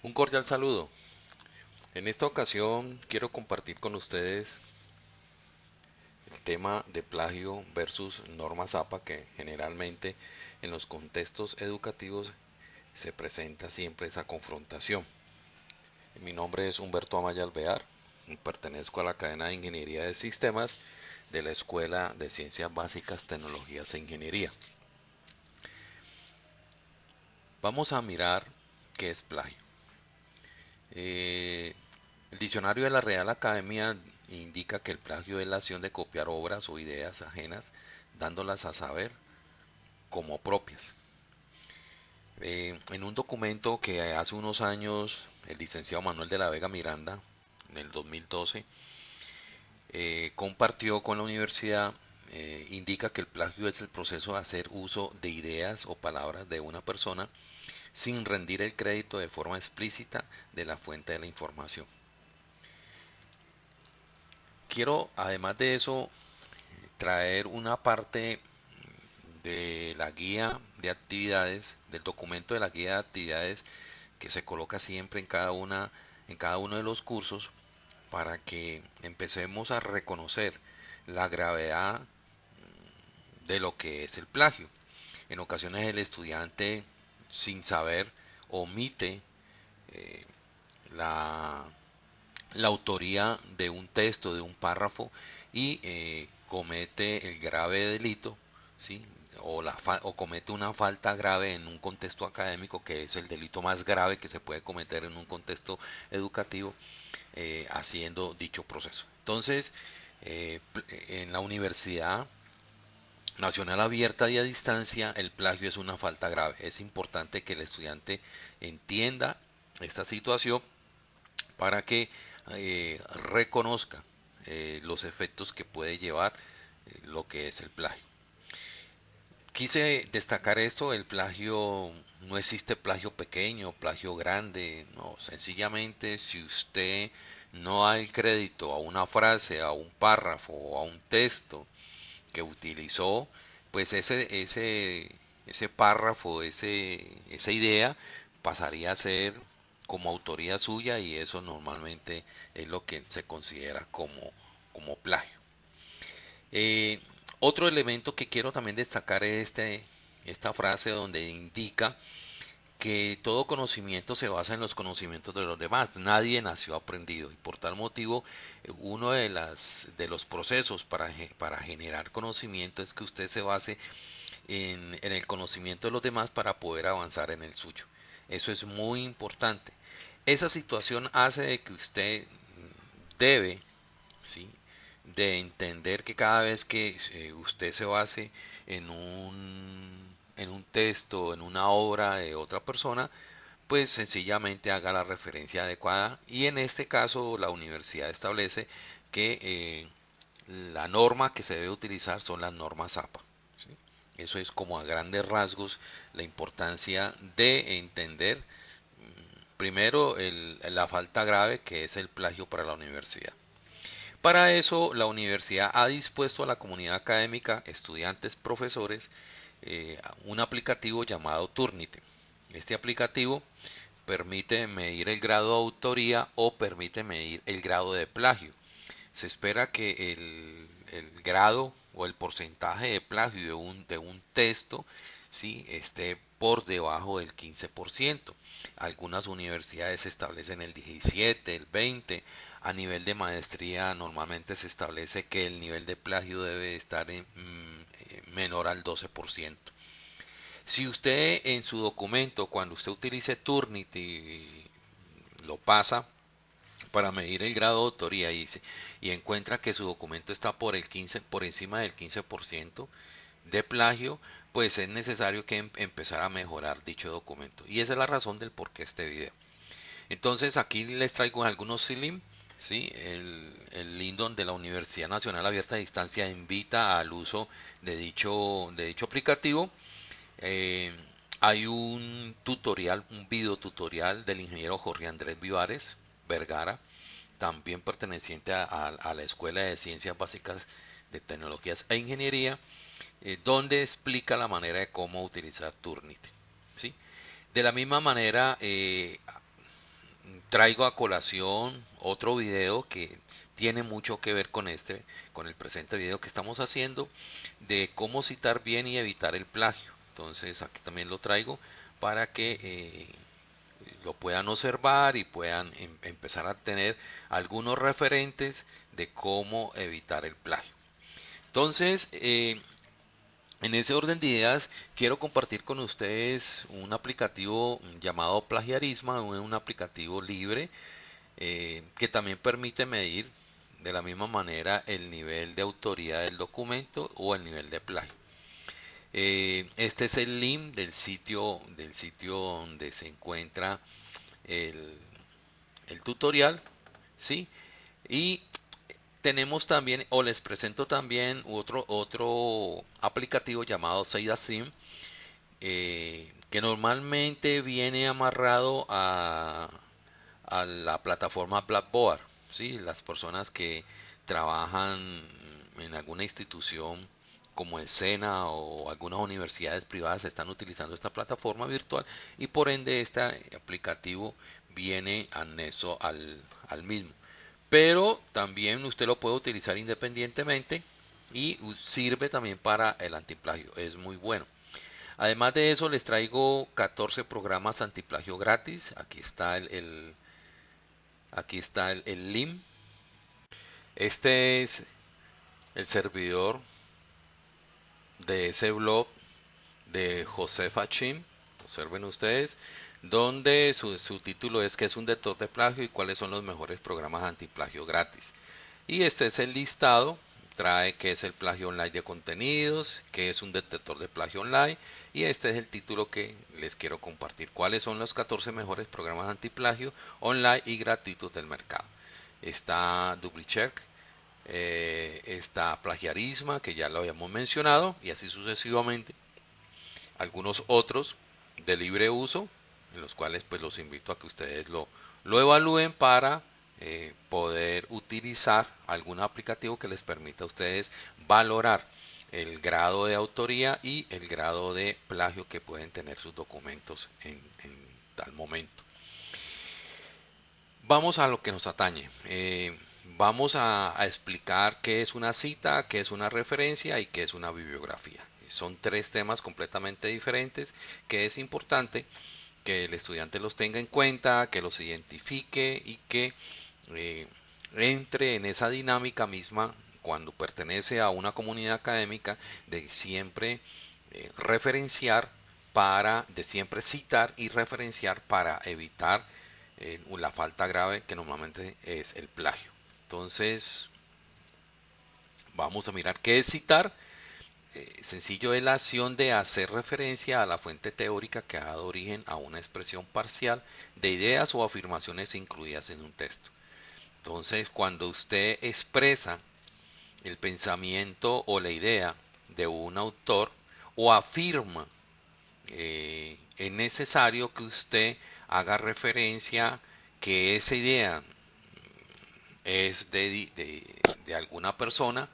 Un cordial saludo. En esta ocasión quiero compartir con ustedes el tema de plagio versus norma ZAPA que generalmente en los contextos educativos se presenta siempre esa confrontación. Mi nombre es Humberto Amaya Alvear, pertenezco a la cadena de Ingeniería de Sistemas de la Escuela de Ciencias Básicas, Tecnologías e Ingeniería. Vamos a mirar qué es plagio. Eh, el diccionario de la Real Academia indica que el plagio es la acción de copiar obras o ideas ajenas, dándolas a saber como propias. Eh, en un documento que hace unos años el licenciado Manuel de la Vega Miranda, en el 2012, eh, compartió con la universidad, indica que el plagio es el proceso de hacer uso de ideas o palabras de una persona sin rendir el crédito de forma explícita de la fuente de la información. Quiero, además de eso, traer una parte de la guía de actividades, del documento de la guía de actividades que se coloca siempre en cada una, en cada uno de los cursos, para que empecemos a reconocer la gravedad de lo que es el plagio. En ocasiones el estudiante sin saber omite eh, la, la, autoría de un texto, de un párrafo y eh, comete el grave delito, ¿sí? o, la o comete una falta grave en un contexto académico, que es el delito más grave que se puede cometer en un contexto educativo, eh, haciendo dicho proceso. Entonces, en la universidad nacional abierta y a distancia, el plagio es una falta grave. Es importante que el estudiante entienda esta situación para que eh, reconozca eh, los efectos que puede llevar eh, lo que es el plagio. Quise destacar esto, el plagio, no existe plagio pequeño, plagio grande, no, sencillamente si usted no da el crédito a una frase, a un párrafo a un texto, que utilizó, pues ese, ese, ese párrafo, ese, esa idea pasaría a ser como autoría suya y eso normalmente es lo que se considera como, como plagio. Eh, otro elemento que quiero también destacar es este, esta frase donde indica que todo conocimiento se basa en los conocimientos de los demás. Nadie nació aprendido y por tal motivo uno de, las, de los procesos para, generar conocimiento es que usted se base en, en, el conocimiento de los demás para poder avanzar en el suyo. Eso es muy importante. Esa situación hace de que usted debe ¿sí? de entender que cada vez que eh, usted se base en un en un texto, en una obra de otra persona, pues sencillamente haga la referencia adecuada y en este caso la universidad establece que eh, la norma que se debe utilizar son las normas APA. Eso es como a grandes rasgos la importancia de entender mm, primero la falta grave que es el plagio para la universidad. Para eso la universidad ha dispuesto a la comunidad académica, estudiantes, profesores, eh, un aplicativo llamado Turnite. Este aplicativo permite medir el grado de autoría o permite medir el grado de plagio. Se espera que el, grado o el porcentaje de plagio de un, texto ¿sí? esté por debajo del 15%. Algunas universidades establecen el 17, el 20. A nivel de maestría normalmente se establece que el nivel de plagio debe estar en, mm, menor al 12%. Si usted en su documento, cuando usted utilice Turnity, lo pasa para medir el grado de autoría y, y encuentra que su documento está por el 15 por encima del 15% de plagio, pues es necesario que em, empezar a mejorar dicho documento. Y esa es la razón del por qué este video. Entonces aquí les traigo algunos SILIM. ¿Sí? El, el Lindon de la Universidad Nacional Abierta a Distancia invita al uso de dicho, de dicho aplicativo. Eh, hay un tutorial, un video tutorial del ingeniero Jorge Andrés Vivares Vergara, también perteneciente a la Escuela de Ciencias Básicas de Tecnologías e Ingeniería eh, donde explica la manera de cómo utilizar Turnit. ¿sí? De la misma manera, eh, traigo a colación otro video que tiene mucho que ver con este, con el presente video que estamos haciendo de cómo citar bien y evitar el plagio. Entonces aquí también lo traigo para que eh, lo puedan observar y puedan em, empezar a tener algunos referentes de cómo evitar el plagio. Entonces, eh, en ese orden de ideas, quiero compartir con ustedes un aplicativo llamado Plagiarisma, un aplicativo libre eh, que también permite medir de la misma manera el nivel de autoría del documento o el nivel de plagio. Eh, este es el link del sitio, del sitio donde se encuentra el, tutorial, ¿sí? Y tenemos también, o les presento también otro, otro aplicativo llamado SeidaSim, eh, que normalmente viene amarrado a, la plataforma Blackboard, ¿sí? Las personas que trabajan en alguna institución como el SENA o algunas universidades privadas están utilizando esta plataforma virtual y por ende este aplicativo viene anexo al mismo. Pero también usted lo puede utilizar independientemente y sirve también para el antiplagio. Es muy bueno. Además de eso les traigo 14 programas antiplagio gratis. Aquí está el, aquí está el, el. Este es el servidor de ese blog de José Fachim, observen ustedes, donde su, título es que es un detector de plagio y cuáles son los mejores programas antiplagio gratis. Y este es el listado, trae que es el plagio online de contenidos, que es un detector de plagio online y este es el título que les quiero compartir. ¿Cuáles son los 14 mejores programas antiplagio online y gratuitos del mercado? Está DupliCheck, eh, está plagiarisma, que ya lo habíamos mencionado, y así sucesivamente. Algunos otros de libre uso, en los cuales pues los invito a que ustedes lo, lo evalúen para eh, poder utilizar algún aplicativo que les permita a ustedes valorar el grado de autoría y el grado de plagio que pueden tener sus documentos en, tal momento. Vamos a lo que nos atañe. Eh, vamos a, explicar qué es una cita, qué es una referencia y qué es una bibliografía. Son tres temas completamente diferentes que es importante que el estudiante los tenga en cuenta, que los identifique y que eh, entre en esa dinámica misma cuando pertenece a una comunidad académica de siempre eh, referenciar para, de siempre citar y referenciar para evitar eh, la falta grave que normalmente es el plagio. Entonces, vamos a mirar qué es citar. Eh, sencillo es la acción de hacer referencia a la fuente teórica que ha dado origen a una expresión parcial de ideas o afirmaciones incluidas en un texto. Entonces, cuando usted expresa el pensamiento o la idea de un autor o afirma, eh, es necesario que usted haga referencia que esa idea es de, de, alguna persona,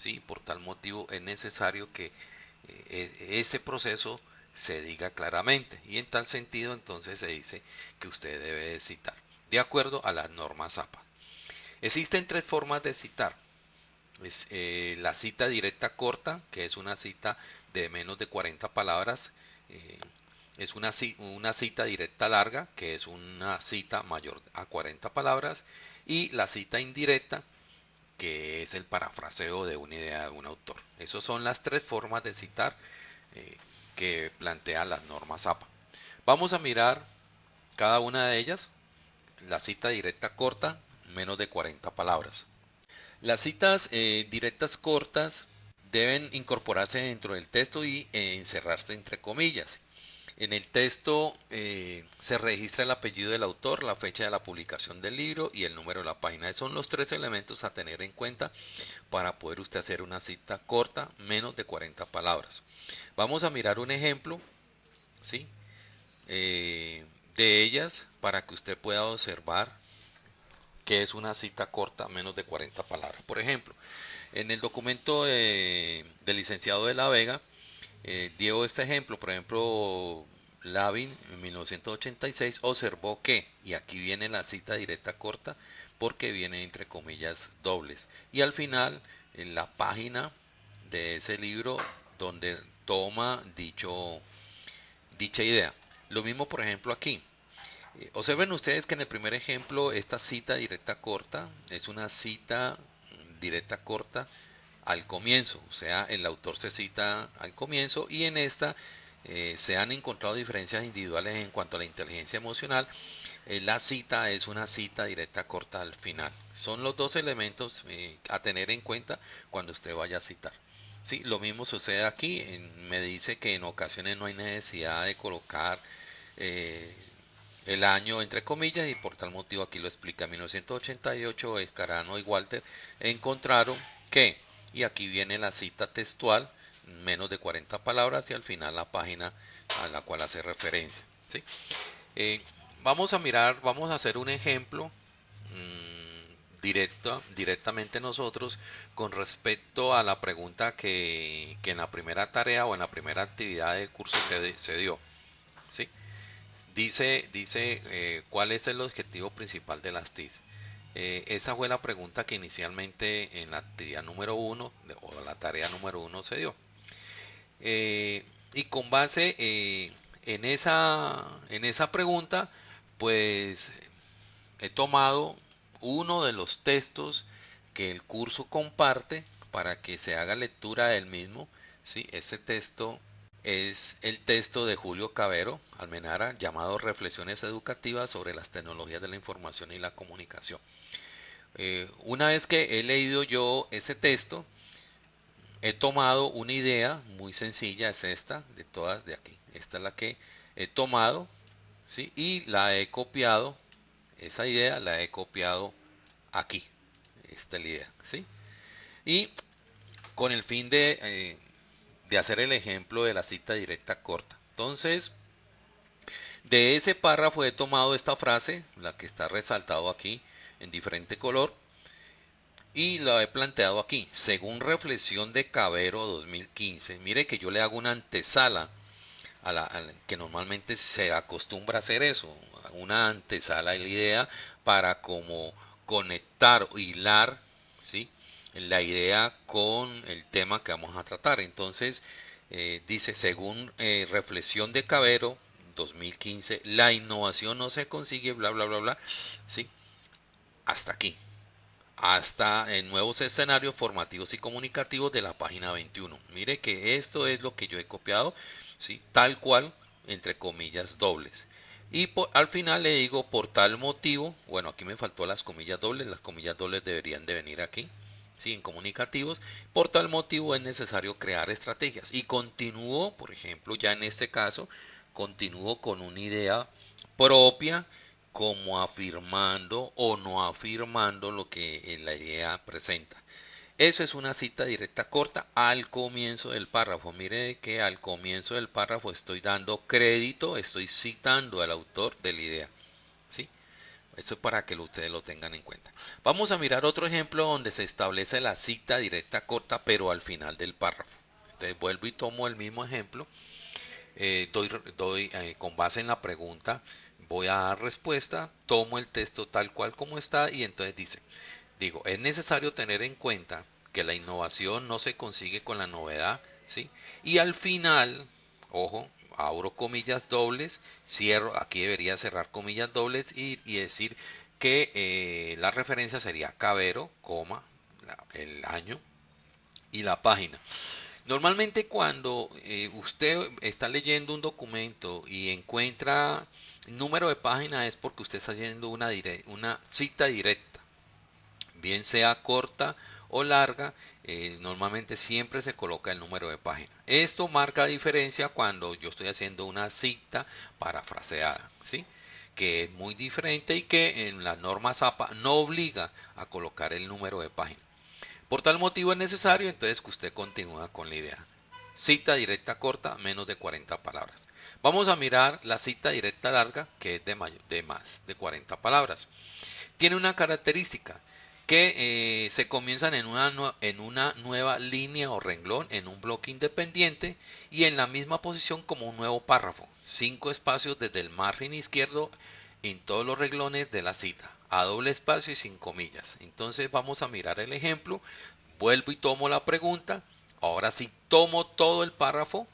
¿sí? por tal motivo es necesario que eh, ese proceso se diga claramente y en tal sentido entonces se dice que usted debe citar de acuerdo a las normas APA. Existen tres formas de citar. Eh, la cita directa corta, que es una cita de menos de 40 palabras. Eh, es una cita directa larga, que es una cita mayor a 40 palabras y la cita indirecta, que es el parafraseo de una idea de un autor. Esas son las tres formas de citar eh, que plantean las normas APA. Vamos a mirar cada una de ellas. La cita directa corta, menos de 40 palabras. Las citas eh, directas cortas deben incorporarse dentro del texto y eh, encerrarse entre comillas. En el texto eh, se registra el apellido del autor, la fecha de la publicación del libro y el número de la página. Esos son los tres elementos a tener en cuenta para poder usted hacer una cita corta, menos de 40 palabras. Vamos a mirar un ejemplo ¿sí? Eh, de ellas para que usted pueda observar que es una cita corta, menos de 40 palabras. Por ejemplo, en el documento del licenciado de la Vega, eh, dio este ejemplo, por ejemplo, Lavin en 1986 observó que, y aquí viene la cita directa corta, porque viene entre comillas dobles. Y al final, en la página de ese libro donde toma dicho, dicha idea. Lo mismo, por ejemplo, aquí. Eh, observen ustedes que en el primer ejemplo esta cita directa corta es una cita directa corta al comienzo, o sea, el autor se cita al comienzo y en esta eh, se han encontrado diferencias individuales en cuanto a la inteligencia emocional. Eh, la cita es una cita directa corta al final. Son los dos elementos a tener en cuenta cuando usted vaya a citar. Sí, lo mismo sucede aquí. me dice que en ocasiones no hay necesidad de colocar eh, el año entre comillas y por tal motivo aquí lo explica. En 1988 Escarano y Walter encontraron que, y aquí viene la cita textual, menos de 40 palabras y al final la página a la cual hace referencia. ¿sí? Eh, vamos a mirar, vamos a hacer un ejemplo. Mm, directa, directamente nosotros con respecto a la pregunta que, en la primera tarea o en la primera actividad del curso se, dio. ¿sí? Dice, dice eh, cuál es el objetivo principal de las TIC. Eh, esa fue la pregunta que inicialmente en la actividad número uno o la tarea número uno se dio. Eh, y con base en, esa, en esa pregunta, pues he tomado uno de los textos que el curso comparte para que se haga lectura del mismo. ¿sí? Ese texto es el texto de Julio Cabero Almenara llamado Reflexiones Educativas sobre las tecnologías de la información y la comunicación. Eh, una vez que he leído yo ese texto, he tomado una idea muy sencilla, es esta, de todas de aquí. Esta es la que he tomado ¿sí? y la he copiado esa idea la he copiado aquí. Esta es la idea. ¿sí? Y con el fin de, eh, de hacer el ejemplo de la cita directa corta. Entonces, de ese párrafo he tomado esta frase, la que está resaltado aquí en diferente color, y la he planteado aquí. Según reflexión de Cabero 2015, mire que yo le hago una antesala a la, que normalmente se acostumbra a hacer eso, una antesala de la idea para como conectar hilar ¿sí? La idea con el tema que vamos a tratar. Entonces, eh, dice, según eh, reflexión de Cabero, 2015, la innovación no se consigue, bla, bla, bla, bla, ¿sí? Hasta aquí. Hasta en nuevos escenarios formativos y comunicativos de la página 21. Mire que esto es lo que yo he copiado, ¿sí? Tal cual, entre comillas dobles. Y al final le digo por tal motivo, bueno, aquí me faltó las comillas dobles, las comillas dobles deberían de venir aquí, ¿sí? comunicativos. Por tal motivo es necesario crear estrategias. Y continúo, por ejemplo, ya en este caso, continúo con una idea propia como afirmando o no afirmando lo que la idea presenta. Eso es una cita directa corta al comienzo del párrafo. Mire que al comienzo del párrafo estoy dando crédito, estoy citando al autor de la idea. ¿Sí? Esto es para que ustedes lo tengan en cuenta. Vamos a mirar otro ejemplo donde se establece la cita directa corta, pero al final del párrafo. Entonces vuelvo y tomo el mismo ejemplo. Eh, doy, eh, con base en la pregunta, voy a dar respuesta, tomo el texto tal cual como está y entonces dice, digo, es necesario tener en cuenta que la innovación no se consigue con la novedad, ¿sí? Y al final, ojo, abro comillas dobles, cierro, aquí debería cerrar comillas dobles y, decir que eh, la referencia sería Cabero, coma, el año y la página. Normalmente cuando eh, usted está leyendo un documento y encuentra número de página es porque usted está haciendo una, una cita directa bien sea corta o larga, eh, normalmente siempre se coloca el número de página. Esto marca diferencia cuando yo estoy haciendo una cita parafraseada, ¿sí? que es muy diferente y que en la norma ZAPA no obliga a colocar el número de página. Por tal motivo es necesario entonces que usted continúa con la idea. Cita directa corta, menos de 40 palabras. Vamos a mirar la cita directa larga, que es de, de más de 40 palabras. Tiene una característica, que eh, se comienzan en una, en una nueva línea o renglón, en un bloque independiente y en la misma posición como un nuevo párrafo. Cinco espacios desde el margen izquierdo en todos los renglones de la cita, a doble espacio y sin comillas. Entonces vamos a mirar el ejemplo, vuelvo y tomo la pregunta, ahora sí tomo todo el párrafo,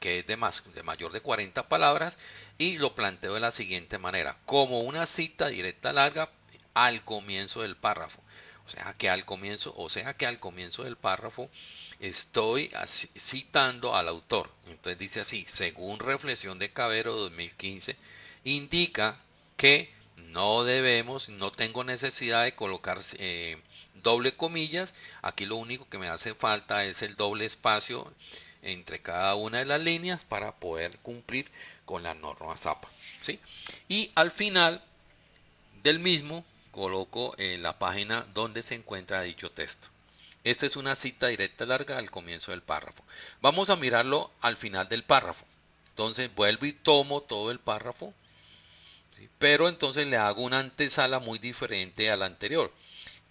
que es de, más, de mayor de 40 palabras, y lo planteo de la siguiente manera, como una cita directa larga al comienzo del párrafo. O sea que al comienzo, o sea que al comienzo del párrafo estoy citando al autor. Entonces dice así, según reflexión de Cabero 2015, indica que no debemos, no tengo necesidad de colocar eh, doble comillas. Aquí lo único que me hace falta es el doble espacio entre cada una de las líneas para poder cumplir con la norma ZAPA. ¿sí? Y al final del mismo coloco en la página donde se encuentra dicho texto. Esta es una cita directa larga al comienzo del párrafo. Vamos a mirarlo al final del párrafo. Entonces vuelvo y tomo todo el párrafo, pero entonces le hago una antesala muy diferente a la anterior.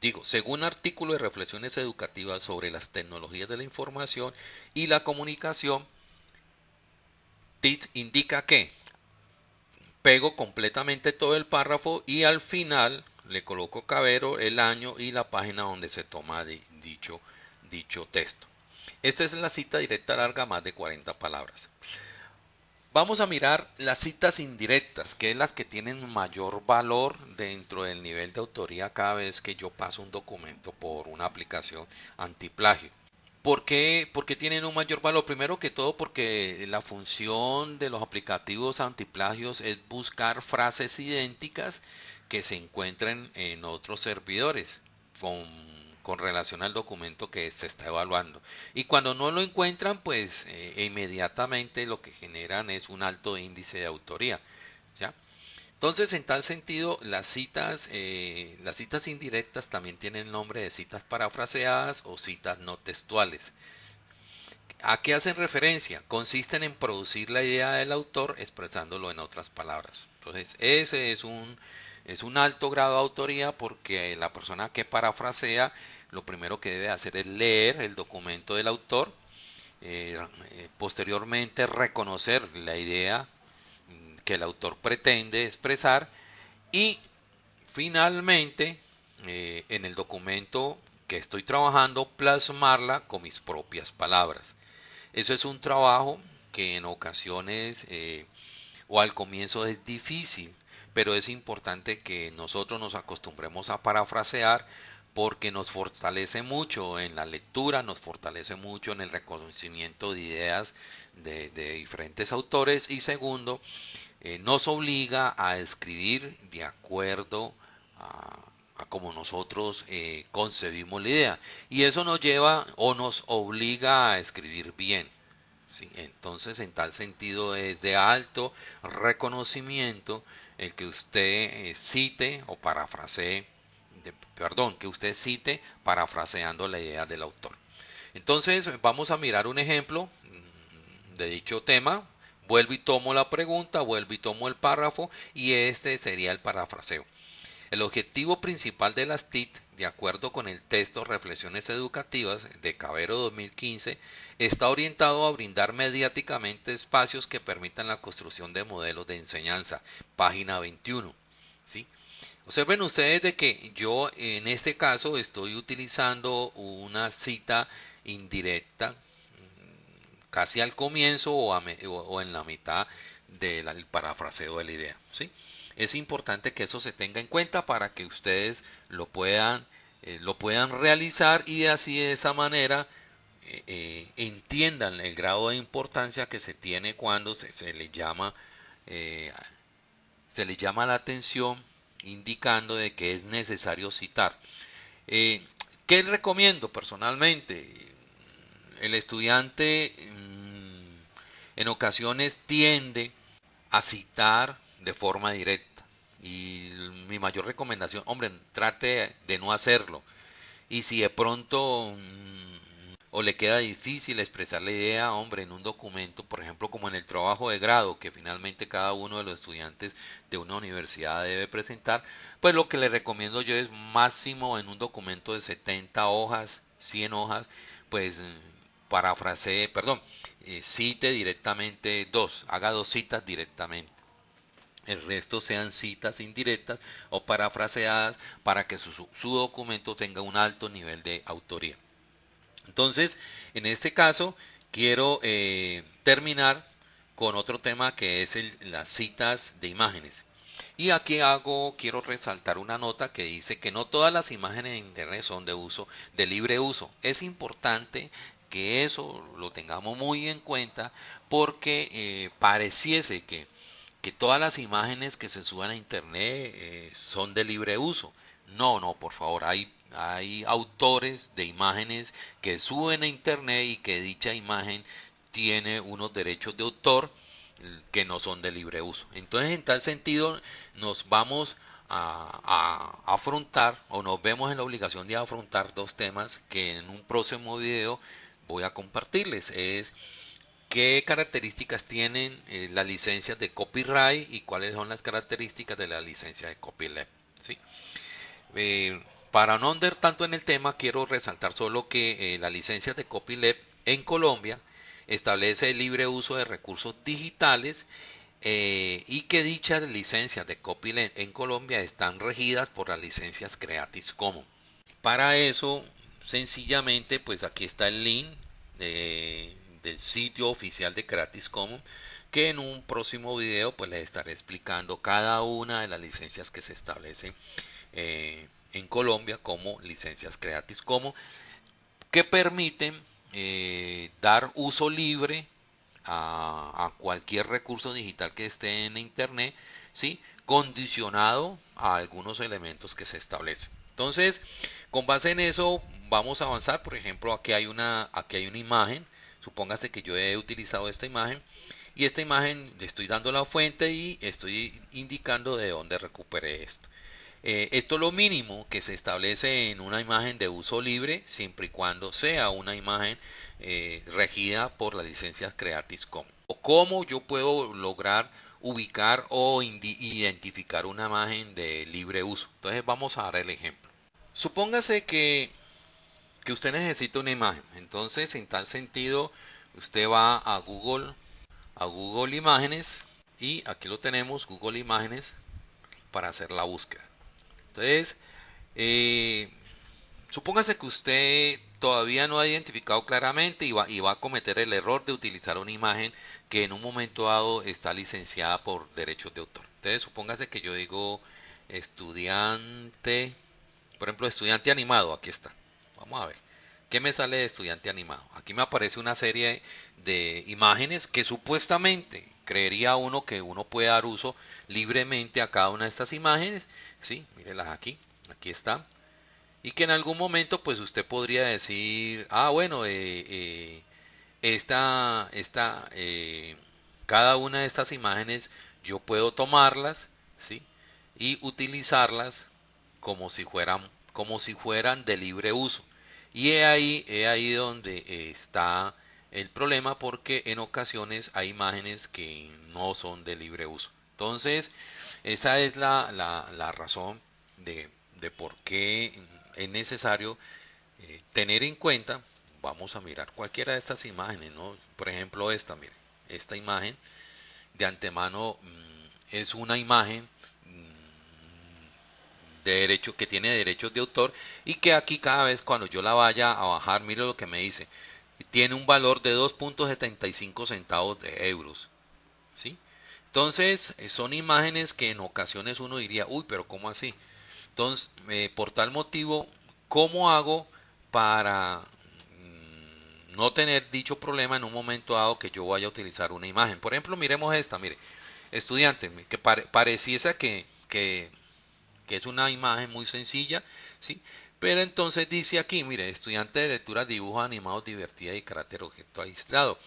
Digo, según artículo de reflexiones educativas sobre las tecnologías de la información y la comunicación, TIT indica que pego completamente todo el párrafo y al final le coloco Cabero, el año y la página donde se toma dicho, dicho texto. Esta es la cita directa larga, más de 40 palabras. Vamos a mirar las citas indirectas, que es las que tienen mayor valor dentro del nivel de autoría cada vez que yo paso un documento por una aplicación antiplagio. ¿Por qué? Porque tienen un mayor valor. Primero que todo porque la función de los aplicativos antiplagios es buscar frases idénticas que se encuentren en otros servidores con, relación al documento que se está evaluando. Y cuando no lo encuentran, pues eh, inmediatamente lo que generan es un alto índice de autoría. ¿ya? Entonces, en tal sentido, las citas, eh, las citas indirectas también tienen nombre de citas parafraseadas o citas no textuales. ¿A qué hacen referencia? Consisten en producir la idea del autor expresándolo en otras palabras. Entonces, ese es un, es un alto grado de autoría porque la persona que parafrasea lo primero que debe hacer es leer el documento del autor, eh, eh, posteriormente reconocer la idea mm, que el autor pretende expresar y finalmente eh, en el documento que estoy trabajando plasmarla con mis propias palabras. Eso es un trabajo que en ocasiones o al comienzo es difícil pero es importante que nosotros nos acostumbremos a parafrasear porque nos fortalece mucho en la lectura, nos fortalece mucho en el reconocimiento de ideas de, diferentes autores y segundo, eh, nos obliga a escribir de acuerdo a, como nosotros eh, concebimos la idea y eso nos lleva o nos obliga a escribir bien. Entonces, en tal sentido es de alto reconocimiento el que usted eh, cite o parafrasee, perdón, que usted cite parafraseando la idea del autor. Entonces, vamos a mirar un ejemplo mm, de dicho tema. Vuelvo y tomo la pregunta, vuelvo y tomo el párrafo y este sería el parafraseo. El objetivo principal de las TIT, de acuerdo con el texto Reflexiones Educativas de Cabero 2015, está orientado a brindar mediáticamente espacios que permitan la construcción de modelos de enseñanza. Página 21. ¿sí? Observen ustedes de que yo en este caso estoy utilizando una cita indirecta mm, casi al comienzo o, en la mitad del parafraseo de la idea. ¿sí? Es importante que eso se tenga en cuenta para que ustedes lo puedan, eh, lo puedan realizar y así de esa manera eh, eh, entiendan el grado de importancia que se tiene cuando se, le llama se le llama la atención indicando de que es necesario citar. ¿Qué recomiendo personalmente? El estudiante mm, en ocasiones tiende a citar de forma directa. Y mi mayor recomendación, hombre, trate de no hacerlo. Y si de pronto mm, o le queda difícil expresar la idea, hombre, en un documento, por ejemplo, como en el trabajo de grado, que finalmente cada uno de los estudiantes de una universidad debe presentar, pues lo que le recomiendo yo es máximo en un documento de 70 hojas, 100 hojas, pues parafrasee, perdón, eh, cite directamente dos, haga dos citas directamente. El resto sean citas indirectas o parafraseadas para que su, documento tenga un alto nivel de autoría. Entonces, en este caso, quiero eh, terminar con otro tema que es las citas de imágenes. Y aquí hago, quiero resaltar una nota que dice que no todas las imágenes en internet son de uso, de libre uso. Es importante que eso lo tengamos muy en cuenta porque eh, pareciese que, que, todas las imágenes que se suban a internet eh, son de libre uso. No, no, por favor, hay, hay autores de imágenes que suben a internet y que dicha imagen tiene unos derechos de autor que no son de libre uso. Entonces, en tal sentido, nos vamos a, a, afrontar o nos vemos en la obligación de afrontar dos temas que en un próximo video voy a compartirles. Es qué características tienen eh, las licencias de copyright y cuáles son las características de la licencia de copyleft. ¿sí? Eh, para no andar tanto en el tema, quiero resaltar solo que eh, la licencia de copyleft en Colombia establece el libre uso de recursos digitales y que dichas licencias de copyleft en Colombia están regidas por las licencias Creative Commons. Para eso sencillamente pues aquí está el link del sitio oficial de Creative Commons que en un próximo video pues les estaré explicando cada una de las licencias que se establecen eh, en Colombia como licencias Creative Commons que permiten eh, dar uso libre a, cualquier recurso digital que esté en internet ¿sí? condicionado a algunos elementos que se establecen entonces con base en eso vamos a avanzar. Por ejemplo, aquí hay una, aquí hay una imagen. Supóngase que yo he utilizado esta imagen y esta imagen le estoy dando la fuente y estoy indicando de dónde recuperé esto. Eh, esto es lo mínimo que se establece en una imagen de uso libre siempre y cuando sea una imagen eh, regida por la licencia Creative Commons. O cómo yo puedo lograr ubicar o identificar una imagen de libre uso. Entonces vamos a dar el ejemplo. Supóngase que que usted necesita una imagen. Entonces, en tal sentido, usted va a Google, a Google Imágenes y aquí lo tenemos, Google Imágenes, para hacer la búsqueda. Entonces, eh, supóngase que usted todavía no ha identificado claramente y va, y va a cometer el error de utilizar una imagen que en un momento dado está licenciada por derechos de autor. Entonces, supóngase que yo digo estudiante, por ejemplo, estudiante animado, aquí está. Vamos a ver. ¿Qué me sale de estudiante animado? Aquí me aparece una serie de imágenes que supuestamente creería uno que uno puede dar uso libremente a cada una de estas imágenes. Sí, mírenlas aquí. Aquí está. Y que en algún momento pues usted podría decir, ah bueno, eh, eh, esta, esta, eh, cada una de estas imágenes yo puedo tomarlas, ¿sí? Y utilizarlas como si fueran, como si fueran de libre uso. Y es ahí, ahí donde está el problema porque en ocasiones hay imágenes que no son de libre uso. Entonces, esa es la, la, razón de, de, por qué es necesario eh, tener en cuenta, vamos a mirar cualquiera de estas imágenes, ¿no? por ejemplo esta, mire, esta imagen de antemano mm, es una imagen derecho, que tiene derechos de autor y que aquí cada vez cuando yo la vaya a bajar, mire lo que me dice, tiene un valor de 2.75 centavos de euros. ¿sí? Entonces, eh, son imágenes que en ocasiones uno diría, uy, pero ¿cómo así? Entonces, eh, por tal motivo, ¿cómo hago para mm, no tener dicho problema en un momento dado que yo vaya a utilizar una imagen? Por ejemplo, miremos esta, mire, estudiante, que pareciese que, que que es una imagen muy sencilla, ¿sí? Pero entonces dice aquí, mire, estudiante de lectura, dibujos animados, divertida y carácter objeto aislado.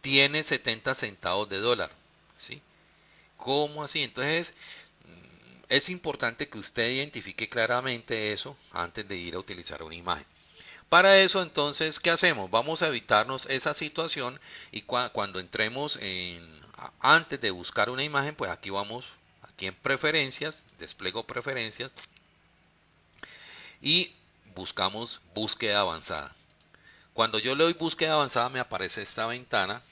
Tiene 70 centavos de dólar, ¿sí? ¿Cómo así? Entonces, mm, es importante que usted identifique claramente eso antes de ir a utilizar una imagen. Para eso entonces, ¿qué hacemos? Vamos a evitarnos esa situación y cuando entremos en, antes de buscar una imagen, pues aquí vamos, en preferencias, despliego preferencias y buscamos búsqueda avanzada. Cuando yo le doy búsqueda avanzada me aparece esta ventana,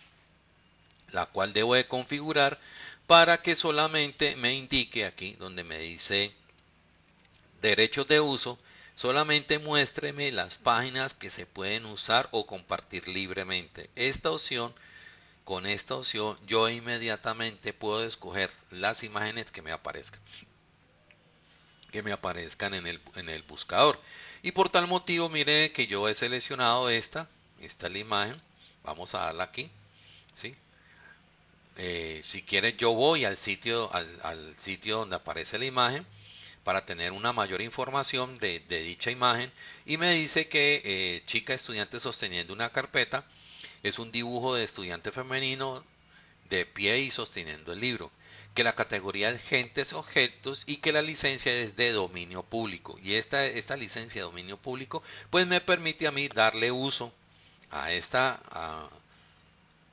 la cual debo de configurar para que solamente me indique aquí donde me dice derechos de uso, Solamente muéstreme las páginas que se pueden usar o compartir libremente. Esta opción, con esta opción, yo inmediatamente puedo escoger las imágenes que me aparezcan. Que me aparezcan en el, en el buscador. Y por tal motivo, mire que yo he seleccionado esta. Esta es la imagen. Vamos a darla aquí. ¿sí? Eh, si quiere yo voy al sitio, al sitio donde aparece la imagen para tener una mayor información de, dicha imagen y me dice que eh, chica estudiante sosteniendo una carpeta es un dibujo de estudiante femenino de pie y sosteniendo el libro que la categoría es gentes objetos y que la licencia es de dominio público y esta, esta licencia de dominio público pues me permite a mí darle uso a esta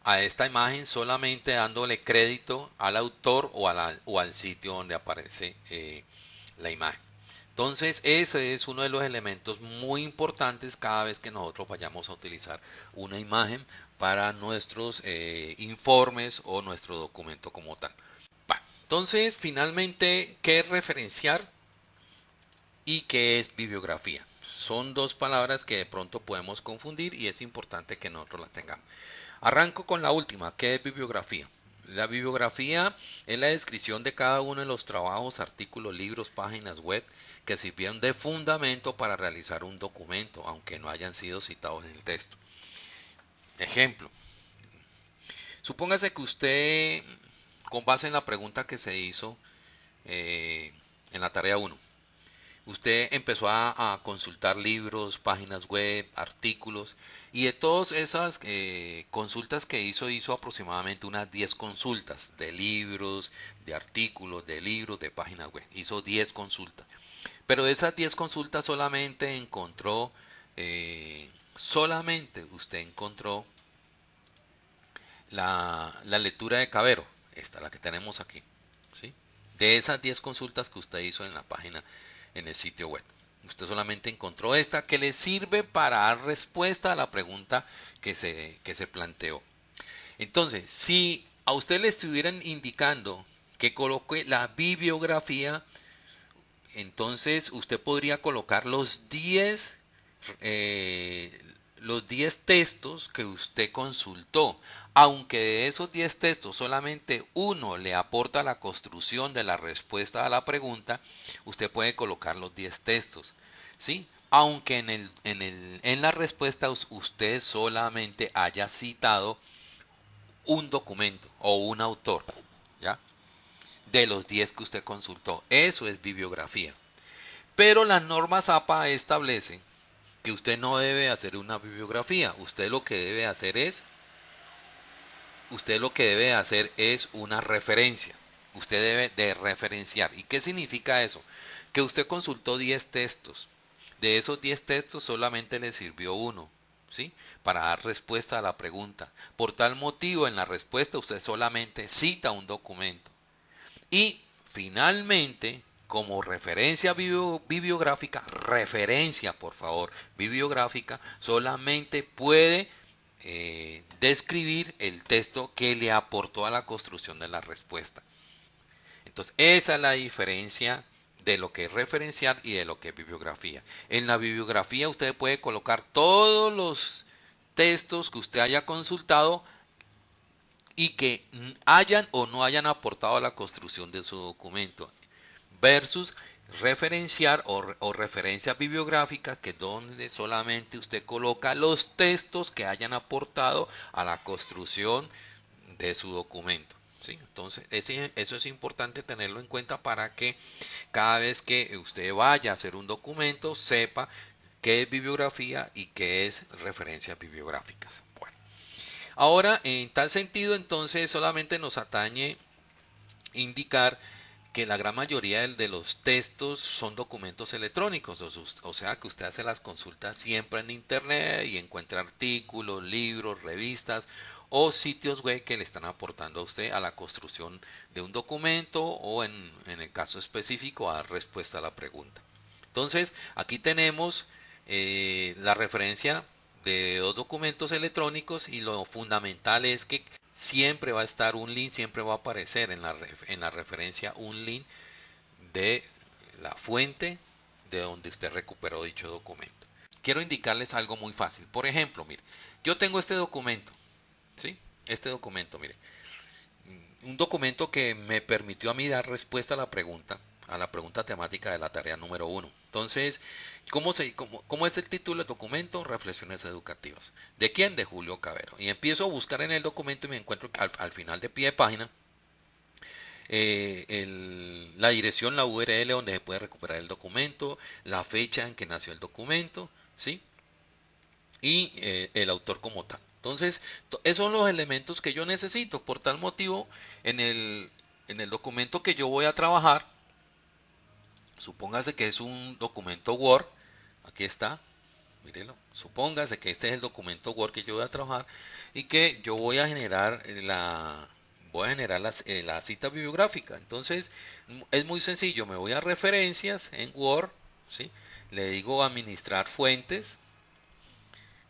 a, esta imagen solamente dándole crédito al autor o, o al sitio donde aparece eh, la imagen. Entonces, ese es uno de los elementos muy importantes cada vez que nosotros vayamos a utilizar una imagen para nuestros eh, informes o nuestro documento como tal. entonces, finalmente, ¿qué es referenciar y qué es bibliografía? Son dos palabras que de pronto podemos confundir y es importante que nosotros las tengamos. Arranco con la última, ¿qué es bibliografía? La bibliografía es la descripción de cada uno de los trabajos, artículos, libros, páginas web que sirvieron de fundamento para realizar un documento, aunque no hayan sido citados en el texto. Ejemplo. Supóngase que usted, con base en la pregunta que se hizo eh, en la tarea 1, usted empezó a, consultar libros, páginas web, artículos, y de todas esas eh, consultas que hizo, hizo aproximadamente unas 10 consultas de libros, de artículos, de libros, de páginas web. Hizo 10 consultas. Pero de esas 10 consultas solamente encontró, eh, solamente usted encontró la, la, lectura de Cabero, esta, la que tenemos aquí. ¿sí? De esas 10 consultas que usted hizo en la página en el sitio web. Usted solamente encontró esta que le sirve para dar respuesta a la pregunta que se, que se planteó. Entonces, si a usted le estuvieran indicando que coloque la bibliografía, entonces usted podría colocar los 10 los 10 textos que usted consultó, aunque de esos 10 textos solamente uno le aporta la construcción de la respuesta a la pregunta, usted puede colocar los 10 textos, ¿sí? Aunque en, el, en, el, en la respuesta usted solamente haya citado un documento o un autor, ¿ya? De los 10 que usted consultó. Eso es bibliografía. Pero las normas APA establecen que usted no debe hacer una bibliografía, usted lo que debe hacer es usted lo que debe hacer es una referencia. Usted debe de referenciar. ¿Y qué significa eso? Que usted consultó 10 textos. De esos 10 textos solamente le sirvió uno, ¿sí? Para dar respuesta a la pregunta. Por tal motivo, en la respuesta usted solamente cita un documento. Y finalmente, como referencia bibliográfica, referencia por favor, bibliográfica, solamente puede eh, describir el texto que le aportó a la construcción de la respuesta. Entonces, esa es la diferencia de lo que es referenciar y de lo que es bibliografía. En la bibliografía usted puede colocar todos los textos que usted haya consultado y que hayan o no hayan aportado a la construcción de su documento versus referenciar o, referencia bibliográfica que donde solamente usted coloca los textos que hayan aportado a la construcción de su documento. ¿sí? Entonces, eso es importante tenerlo en cuenta para que cada vez que usted vaya a hacer un documento sepa qué es bibliografía y qué es referencias bibliográficas. Bueno, ahora en tal sentido entonces solamente nos atañe indicar que la gran mayoría de los textos son documentos electrónicos, o sea que usted hace las consultas siempre en internet y encuentra artículos, libros, revistas o sitios web que le están aportando a usted a la construcción de un documento o en, el caso específico a respuesta a la pregunta. Entonces aquí tenemos eh, la referencia de dos documentos electrónicos y lo fundamental es que siempre va a estar un link, siempre va a aparecer en la, en la referencia un link de la fuente de donde usted recuperó dicho documento. Quiero indicarles algo muy fácil. Por ejemplo, mire, yo tengo este documento, ¿sí? Este documento, mire. Un documento que me permitió a mí dar respuesta a la pregunta, a la pregunta temática de la tarea número uno. Entonces, ¿cómo, se, cómo, es el título del documento? Reflexiones educativas. ¿De quién? De Julio Cabero. Y empiezo a buscar en el documento y me encuentro al, al final de pie de página eh, la dirección, la URL donde se puede recuperar el documento, la fecha en que nació el documento, ¿sí? Y eh, el autor como tal. Entonces, esos son los elementos que yo necesito. Por tal motivo, en el, en el documento que yo voy a trabajar, supóngase que es un documento Word, aquí está, mírenlo, supóngase que este es el documento Word que yo voy a trabajar y que yo voy a generar la voy a generar eh, la cita bibliográfica. Entonces, es muy sencillo, me voy a referencias en Word, ¿sí? le digo administrar fuentes,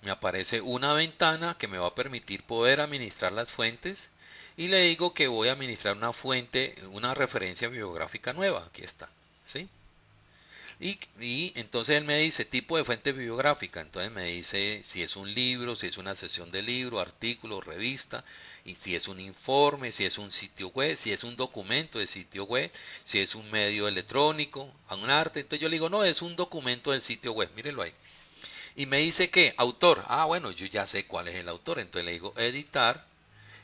me aparece una ventana que me va a permitir poder administrar las fuentes y le digo que voy a administrar una fuente, una referencia bibliográfica nueva, aquí está. ¿sí? Y, entonces él me dice tipo de fuente bibliográfica, entonces me dice si es un libro, si es una sesión de libro, artículo, revista, y si es un informe, si es un sitio web, si es un documento de sitio web, si es un medio electrónico, un arte. Entonces yo le digo, no, es un documento del sitio web, mírenlo ahí. Y me dice que autor, ah bueno, yo ya sé cuál es el autor, entonces le digo editar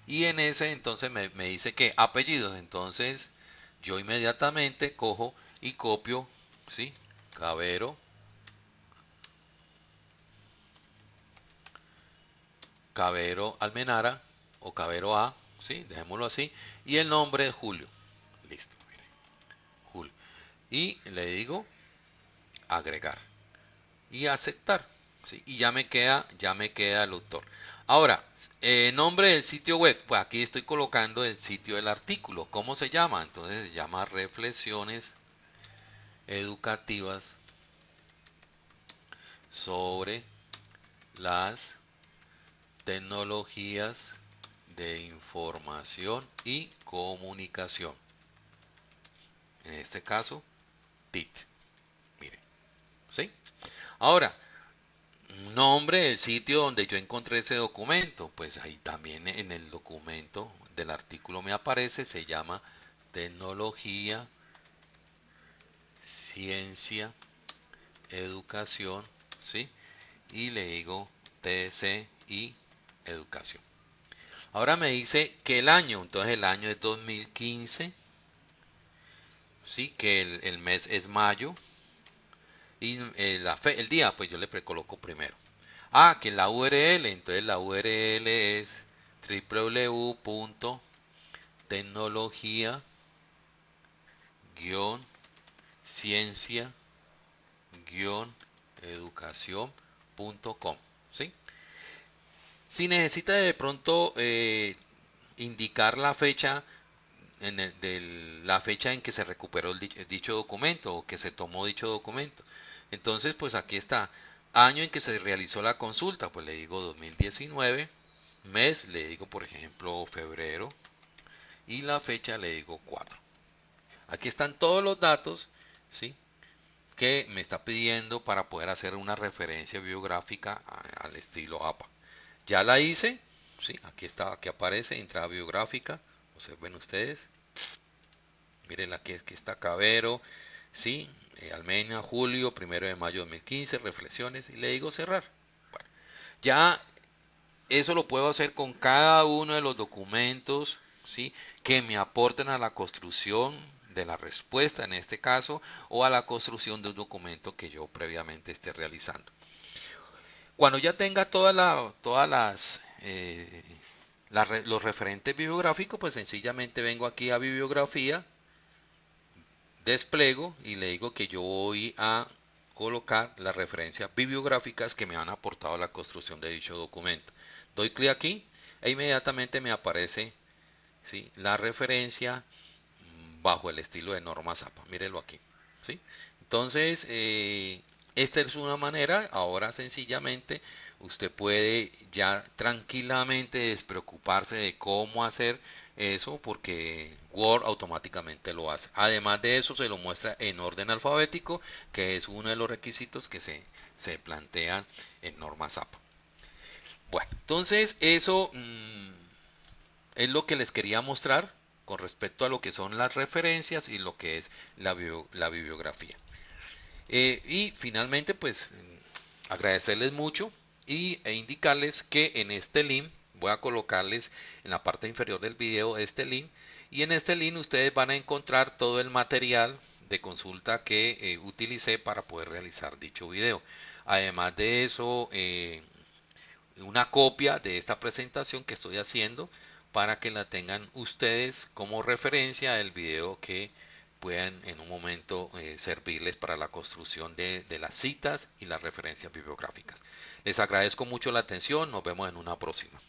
y en ese entonces me, me dice que apellidos, entonces yo inmediatamente cojo y copio, ¿sí? Cabero. Cabero Almenara o Cabero A, ¿sí? Dejémoslo así. Y el nombre Julio. Listo. Julio. Y le digo agregar y aceptar. ¿sí? Y ya me queda, ya me queda el autor. Ahora, eh, nombre del sitio web, pues aquí estoy colocando el sitio del artículo. ¿Cómo se llama? Entonces se llama Reflexiones educativas sobre las tecnologías de información y comunicación. En este caso, TIT. Mire. ¿Sí? Ahora, nombre del sitio donde yo encontré ese documento. Pues ahí también en el documento del artículo me aparece, se llama tecnología ciencia, educación, ¿sí? Y le digo TC y educación. Ahora me dice que el año, entonces el año es 2015, ¿sí? Que el, mes es mayo. Y eh, el día, pues yo le precoloco primero. Ah, que la URL, entonces la URL es www.tecnología ciencia-educación.com. ¿sí? Si necesita de pronto eh, indicar la fecha en la fecha en que se recuperó el dicho, documento o que se tomó dicho documento. Entonces, pues aquí está, año en que se realizó la consulta, pues le digo 2019, mes le digo por ejemplo febrero y la fecha le digo 4. Aquí están todos los datos ¿sí? que me está pidiendo para poder hacer una referencia biográfica al estilo APA. Ya la hice, ¿sí? aquí está, aquí aparece entrada biográfica, observen ustedes. Miren aquí, aquí está Cabero, ¿sí? Eh, Almena, julio, primero de mayo de 2015, reflexiones, y le digo cerrar. Bueno, ya eso lo puedo hacer con cada uno de los documentos ¿sí? que me aporten a la construcción de la respuesta en este caso o a la construcción de un documento que yo previamente esté realizando. Cuando ya tenga todas las eh, los referentes bibliográficos, pues sencillamente vengo aquí a bibliografía, desplego y le digo que yo voy a colocar las referencias bibliográficas que me han aportado a la construcción de dicho documento. Doy clic aquí e inmediatamente me aparece ¿sí? la referencia bajo el estilo de norma Zapa. Mírelo aquí. ¿sí? Entonces, eh, esta es una manera, ahora sencillamente usted puede ya tranquilamente despreocuparse de cómo hacer eso porque Word automáticamente lo hace. Además de eso se lo muestra en orden alfabético que es uno de los requisitos que se, se plantean en norma SAP. Bueno, entonces eso mm, es lo que les quería mostrar con respecto a lo que son las referencias y lo que es la, la bibliografía. Eh, y finalmente, pues agradecerles mucho y, e indicarles que en este link voy a colocarles en la parte inferior del video este link y en este link ustedes van a encontrar todo el material de consulta que eh, utilicé para poder realizar dicho video. Además de eso, eh, una copia de esta presentación que estoy haciendo para que la tengan ustedes como referencia del video que puedan en un momento eh, servirles para la construcción de, de las citas y las referencias bibliográficas. Les agradezco mucho la atención, nos vemos en una próxima.